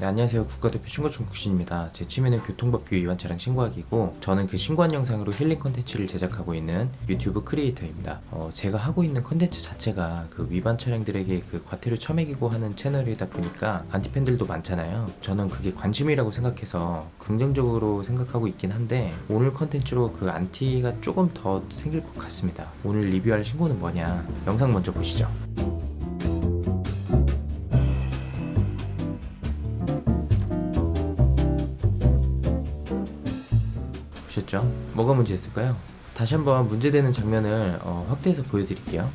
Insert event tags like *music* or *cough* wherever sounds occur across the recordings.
네, 안녕하세요. 국가대표 신고충 국신입니다. 제 취미는 교통법규 위반 차량 신고하기고 저는 그 신고한 영상으로 힐링 컨텐츠를 제작하고 있는 유튜브 크리에이터입니다. 어, 제가 하고 있는 컨텐츠 자체가 그 위반 차량들에게 그 과태료 처매기고 하는 채널이다 보니까 안티팬들도 많잖아요. 저는 그게 관심이라고 생각해서 긍정적으로 생각하고 있긴 한데 오늘 컨텐츠로 그 안티가 조금 더 생길 것 같습니다. 오늘 리뷰할 신고는 뭐냐? 영상 먼저 보시죠. 보셨죠? 뭐가 문제였을까요? 다시 한번 문제되는 장면을 어, 확대해서 보여드릴게요.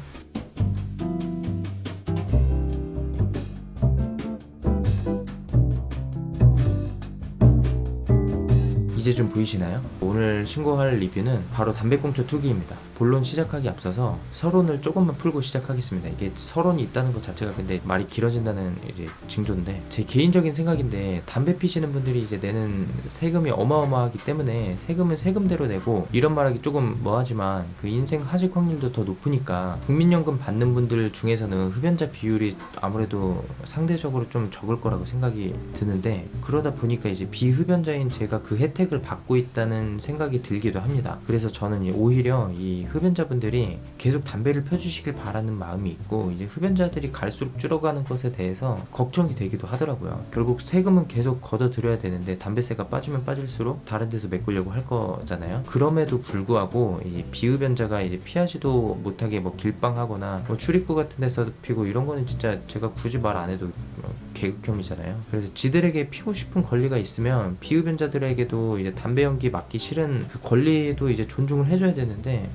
좀 보이시나요? 오늘 신고할 리뷰는 바로 담배꽁초 투기입니다. 본론 시작하기 앞서서 서론을 조금만 풀고 시작하겠습니다. 이게 서론이 있다는 것 자체가 근데 말이 길어진다는 이제 징조인데 제 개인적인 생각인데 담배 피시는 분들이 이제 내는 세금이 어마어마하기 때문에 세금은 세금대로 내고 이런 말하기 조금 뭐하지만 그 인생 하직 확률도 더 높으니까 국민연금 받는 분들 중에서는 흡연자 비율이 아무래도 상대적으로 좀 적을 거라고 생각이 드는데 그러다 보니까 이제 비흡연자인 제가 그 혜택을 받고 있다는 생각이 들기도 합니다. 그래서 저는 오히려 이 흡연자분들이 계속 담배를 펴주시길 바라는 마음이 있고 이제 흡연자들이 갈수록 줄어가는 것에 대해서 걱정이 되기도 하더라고요. 결국 세금은 계속 걷어들여야 되는데 담배세가 빠지면 빠질수록 다른 데서 메꾸려고 할 거잖아요. 그럼에도 불구하고 이 비흡연자가 이제 피하지도 못하게 뭐 길방하거나 뭐 출입구 같은 데서 피고 이런 거는 진짜 제가 굳이 말 안 해도 개극혐이잖아요. 그래서 지들에게 피고 싶은 권리가 있으면 비흡연자들에게도 이제 담배 연기 맡기 싫은 그 권리도 이제 존중을 해줘야 되는데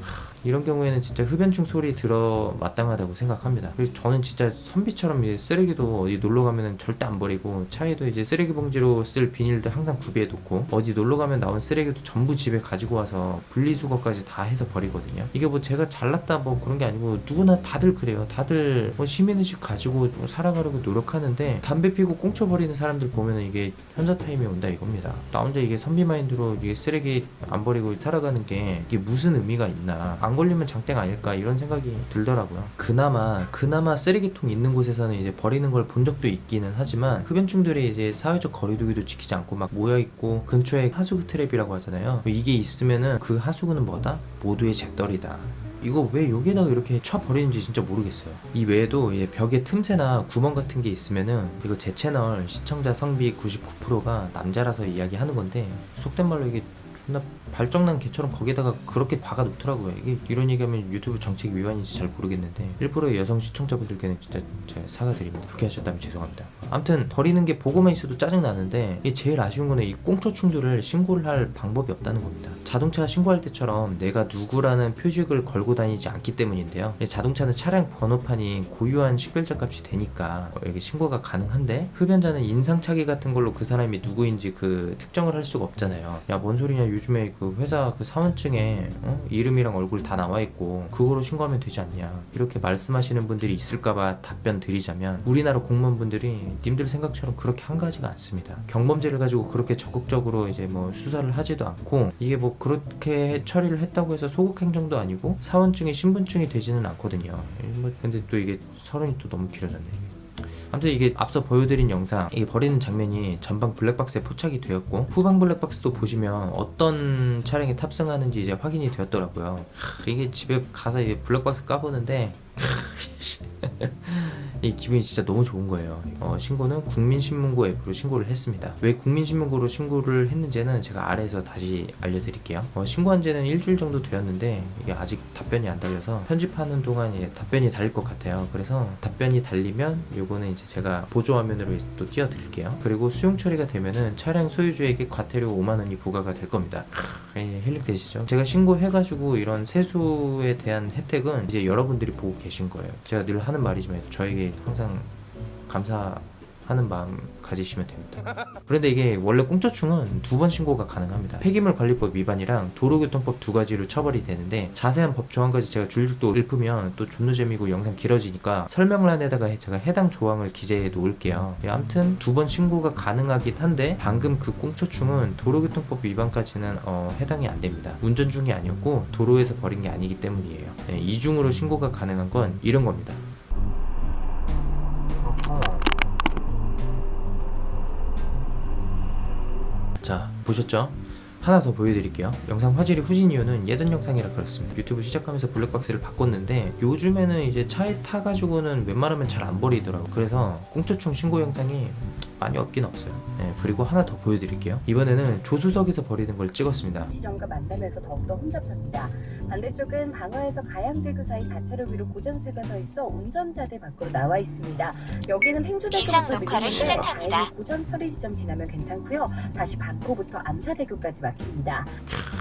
하, 이런 경우에는 진짜 흡연충 소리 들어 마땅하다고 생각합니다. 그래서 저는 진짜 선비처럼 이제 쓰레기도 어디 놀러 가면은 절대 안 버리고 차에도 이제 쓰레기 봉지로 쓸 비닐들 항상 구비해 놓고 어디 놀러 가면 나온 쓰레기도 전부 집에 가지고 와서 분리수거까지 다 해서 버리거든요. 이게 뭐 제가 잘났다 뭐 그런 게 아니고 누구나 다들 그래요. 다들 뭐 시민의식 가지고 뭐 살아가려고 노력하는데 담배 피고 꽁초 버리는 사람들 보면은 이게 현자 타임이 온다 이겁니다. 나 혼자 이게 선비 마인드로 이게 쓰레기 안 버리고 살아가는 게 이게 무슨 의미가 있나? 안 걸리면 장땡 아닐까 이런 생각이 들더라고요. 그나마 그나마 쓰레기통 있는 곳에서는 이제 버리는 걸 본 적도 있기는 하지만 흡연충들이 이제 사회적 거리두기도 지키지 않고 막 모여 있고 근처에 하수구 트랩이라고 하잖아요. 이게 있으면은 그 하수구는 뭐다? 모두의 재떨이다. 이거 왜 여기다가 이렇게 쳐 버리는지 진짜 모르겠어요. 이 외에도 벽에 틈새나 구멍 같은 게 있으면은 이거 제 채널 시청자 성비 99%가 남자라서 이야기하는 건데 속된 말로 이게 존 나 발정난 개처럼 거기다가 그렇게 박아 놓더라고요. 이게 이런 얘기하면 유튜브 정책 위반인지 잘 모르겠는데 일부러 여성 시청자분들께는 진짜 제가 사과드립니다. 그렇게 하셨다면 죄송합니다. 아무튼 버리는 게 보고만 있어도 짜증 나는데 이게 제일 아쉬운 거는 이 꽁초충들을 신고를 할 방법이 없다는 겁니다. 자동차 신고할 때처럼 내가 누구라는 표식을 걸고 다니지 않기 때문인데요. 이 자동차는 차량 번호판이 고유한 식별자 값이 되니까 이렇게 신고가 가능한데 흡연자는 인상착의 같은 걸로 그 사람이 누구인지 그 특정을 할 수가 없잖아요. 야 뭔 소리냐 요즘에 그 회사 그 사원증에 어? 이름이랑 얼굴 다 나와 있고 그거로 신고하면 되지 않냐 이렇게 말씀하시는 분들이 있을까봐 답변 드리자면 우리나라 공무원분들이 님들 생각처럼 그렇게 한가지가 않습니다. 경범죄를 가지고 그렇게 적극적으로 이제 뭐 수사를 하지도 않고 이게 뭐 그렇게 처리를 했다고 해서 소극 행정도 아니고 사원증이 신분증이 되지는 않거든요. 뭐 근데 또 이게 서론이 또 너무 길어졌네. 아무튼 이게 앞서 보여드린 영상 이게 버리는 장면이 전방 블랙박스에 포착이 되었고 후방 블랙박스도 보시면 어떤 차량에 탑승하는지 이제 확인이 되었더라고요. 하, 이게 집에 가서 이게 블랙박스 까보는데 *laughs* 이 기분이 진짜 너무 좋은 거예요. 어, 신고는 국민신문고 앱으로 신고를 했습니다. 왜 국민신문고로 신고를 했는지는 제가 아래에서 다시 알려드릴게요. 어, 신고한 지는 일주일 정도 되었는데 이게 아직 답변이 안 달려서 편집하는 동안 이 답변이 달릴 것 같아요. 그래서 답변이 달리면 요거는 이제 제가 보조화면으로 또 띄워드릴게요. 그리고 수용 처리가 되면은 차량 소유주에게 과태료 5만 원이 부과가 될 겁니다. 예, 힐링 되시죠? 제가 신고해가지고 이런 세수에 대한 혜택은 이제 여러분들이 보고 계신 거예요. 제가 늘 하는 말이지만 저에게 항상 감사 하는 마음 가지시면 됩니다. 그런데 이게 원래 공짜충은 두 번 신고가 가능합니다. 폐기물 관리법 위반이랑 도로교통법 두 가지로 처벌이 되는데 자세한 법 조항까지 제가 줄줄도 읊으면 또 존나 재미고 영상 길어지니까 설명란에다가 제가 해당 조항을 기재해 놓을게요. 예, 아무튼 두 번 신고가 가능하긴 한데 방금 그 꽁초충은 도로교통법 위반까지는 어, 해당이 안 됩니다. 운전 중이 아니었고 도로에서 버린 게 아니기 때문이에요. 예, 이중으로 신고가 가능한 건 이런 겁니다. 보셨죠? 하나 더 보여드릴게요. 영상 화질이 후진 이유는 예전 영상이라 그렇습니다. 유튜브 시작하면서 블랙박스를 바꿨는데 요즘에는 이제 차에 타가지고는 웬만하면 잘 안 버리더라고. 그래서 꽁초충 신고 영상이 많이 없긴 없어요. 네, 그리고 하나 더 보여드릴게요. 이번에는 조수석에서 버리는 걸 찍었습니다. 지점과 만나면서 더욱더 혼잡합니다. 반대쪽은 방화에서 가양대교 사이 4차로 위로 고장차가 서 있어 운전자들 밖으로 나와 있습니다. 여기는 행주대교부터 녹화를 시작합니다. 고장 처리 지점 지나면 괜찮고요. 다시 반포부터 암사대교까지 막힙니다.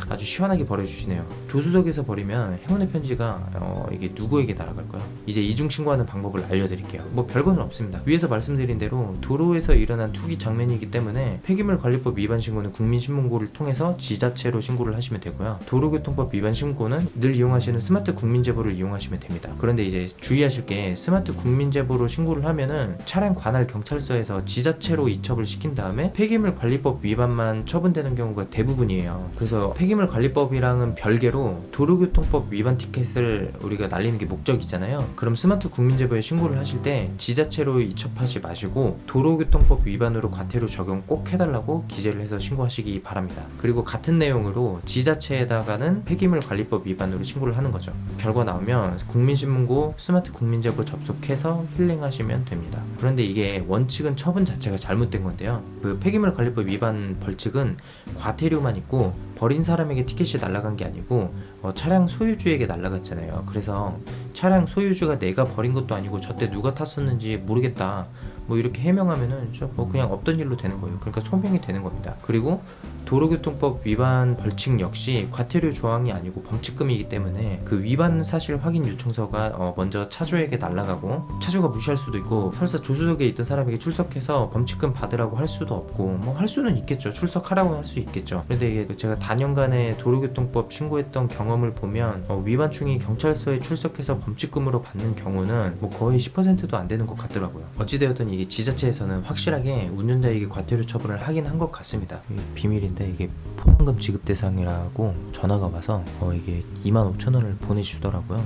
아주 시원하게 버려주시네요. 조수석에서 버리면 행운의 편지가 어, 이게 누구에게 날아갈까요? 이제 이중 신고하는 방법을 알려드릴게요. 뭐 별거는 없습니다. 위에서 말씀드린 대로 도로에서 일어난 투기 장면이기 때문에 폐기물 관리법 위반 신고는 국민신문고를 통해서 지자체로 신고를 하시면 되고요. 도로교통법 위반 신고는 늘 이용하시는 스마트 국민제보를 이용하시면 됩니다. 그런데 이제 주의하실 게 스마트 국민제보로 신고를 하면은 차량 관할 경찰서에서 지자체로 이첩을 시킨 다음에 폐기물 관리법 위반만 처분되는 경우가 대부분이에요. 그래서 폐기물 관리법이랑은 별개로 도로교통법 위반 티켓을 우리가 날리는 게 목적이잖아요. 그럼 스마트 국민제보에 신고를 하실 때 지자체로 이첩하지 마시고 도로교통법 위반으로 과태료 적용 꼭 해달라고 기재를 해서 신고하시기 바랍니다. 그리고 같은 내용으로 지자체에다가는 폐기물 관리법 위반으로 신고를 하는 거죠. 결과 나오면 국민신문고 스마트 국민제보 접속해서 힐링하시면 됩니다. 그런데 이게 원칙은 처분 자체가 잘못된 건데요. 그 폐기물 관리법 위반 벌칙은 과태료만 있고 버린 사람에게 티켓이 날아간 게 아니고 어, 차량 소유주에게 날아갔잖아요. 그래서 차량 소유주가 내가 버린 것도 아니고 저때 누가 탔었는지 모르겠다. 뭐 이렇게 해명하면은 저뭐 그냥 없던 일로 되는 거예요. 그러니까 소명이 되는 겁니다. 그리고 도로교통법 위반 벌칙 역시 과태료 조항이 아니고 범칙금이기 때문에 그 위반 사실 확인 요청서가 어, 먼저 차주에게 날라가고 차주가 무시할 수도 있고 설사 조수석에 있던 사람에게 출석해서 범칙금 받으라고 할 수도 없고 뭐 할 수는 있겠죠. 출석하라고 할 수 있겠죠. 그런데 이게 제가 단연간의 도로교통법 신고했던 경험을 보면 어, 위반충이 경찰서에 출석해서 범칙금으로 받는 경우는 뭐 거의 10%도 안 되는 것 같더라고요. 어찌되었든 이게 지자체에서는 확실하게 운전자에게 과태료 처분을 하긴 한 것 같습니다. 이게 비밀인데 이게 포상금 지급 대상이라고 전화가 와서 어, 이게 2만 5천 원을 보내주더라고요.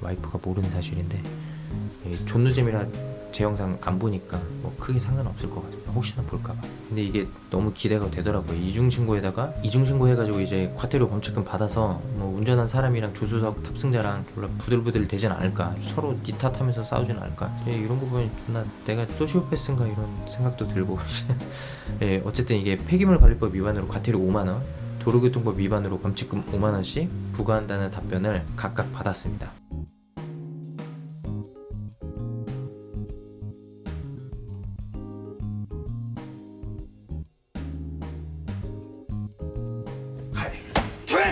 와이프가 모르는 사실인데 이 존누잼이라 제 영상 안 보니까 뭐 크게 상관없을 것 같습니다. 혹시나 볼까봐. 근데 이게 너무 기대가 되더라고요. 이중신고에다가 이중신고 해가지고 이제 과태료 범칙금 받아서 뭐 운전한 사람이랑 조수석 탑승자랑 졸라 부들부들 되진 않을까. 서로 니 탓하면서 싸우진 않을까. 예, 이런 거 보면 존나 내가 소시오패스인가 이런 생각도 들고. *laughs* 예, 어쨌든 이게 폐기물 관리법 위반으로 과태료 5만 원, 도로교통법 위반으로 범칙금 5만 원씩 부과한다는 답변을 각각 받았습니다.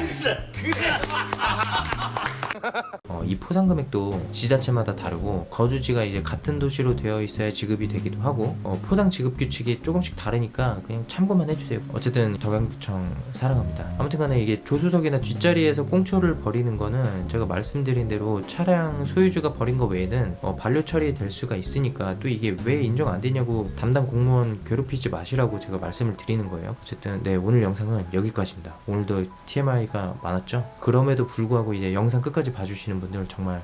어, *laughs* *laughs* 이 포상 금액도 지자체마다 다르고 거주지가 이제 같은 도시로 되어 있어야 지급이 되기도 하고 어, 포상 지급 규칙이 조금씩 다르니까 그냥 참고만 해주세요. 어쨌든 덕양구청 사랑합니다. 아무튼 간에 이게 조수석이나 뒷자리에서 꽁초를 버리는 거는 제가 말씀드린 대로 차량 소유주가 버린 거 외에는 어, 반려 처리될 수가 있으니까 또 이게 왜 인정 안 되냐고 담당 공무원 괴롭히지 마시라고 제가 말씀을 드리는 거예요. 어쨌든 네 오늘 영상은 여기까지입니다. 오늘도 TMI가 많았죠. 그럼에도 불구하고 이제 영상 끝까지 봐주시는 분들 정말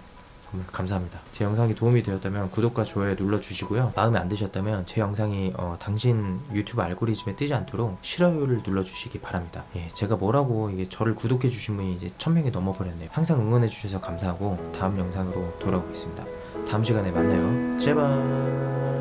정말 감사합니다. 제 영상이 도움이 되었다면 구독과 좋아요 눌러주시고요. 마음에 안 드셨다면 제 영상이 어, 당신 유튜브 알고리즘에 뜨지 않도록 싫어요를 눌러주시기 바랍니다. 예, 제가 뭐라고 이게 저를 구독해주신 분이 이제 천 명이 넘어버렸네요. 항상 응원해주셔서 감사하고 다음 영상으로 돌아오겠습니다. 다음 시간에 만나요. 제발.